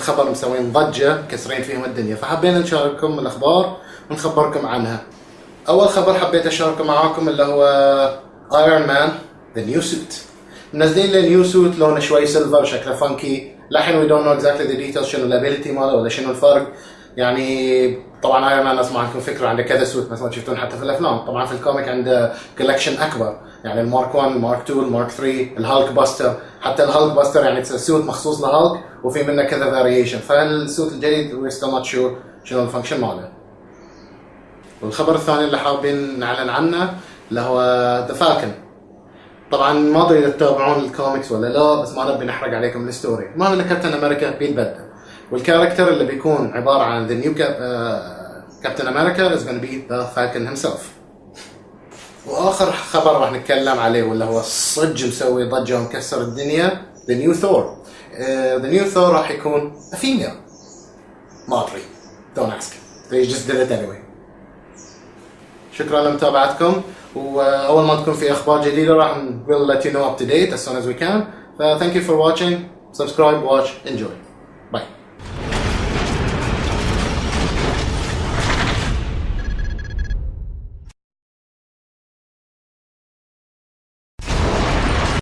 خبر مسوين ضجة كسرين فيهم الدنيا. فحبينا نشارككم الأخبار ونخبركم عنها. أول خبر حبيت أشاركه معاكم اللي هو Iron Man the new suit منزلين له new suit لونه شوي silver شكله funky لحين we don't know exactly the details شنو ال ability ماله ولا شنو الفرق. يعني طبعا Iron Man لازم عندكم فكرة عنده كذا suit مثلا تشوفون حتى في الأفلام. طبعا في ال comic عنده collection أكبر. يعني ال Mark 1 ال Mark 2 ال Mark 3 ال Hulkbuster حتى ال Hulkbuster يعني suit مخصوص لهالك وفي منه كذا variation فال suit الجديد we're still not sure شنو ال function ماله. والخبر الثاني اللي حابين نعلن عنه اللي هو the Falcon طبعا ما أدري إذا تتابعون الكوميكس ولا لا بس ما نبي نحرق عليكم ال story المهم ان Captain America بيتبدل وال character اللي بيكون عبارة عن the new Captain America is gonna be the Falcon himself. وآخر خبر راح نتكلم عليه واللي هو صدق مسوي ضجة ومكسر الدنيا the new Thor the new Thor راح يكون female. ما أدري. Don't ask. They just did it anyway. شكرا لمتابعتكم. وأول ما تكون في أخبار جديدة راح we'll let you know up to date as soon as we can. ف thank you for watching. Subscribe watch enjoy. Bye.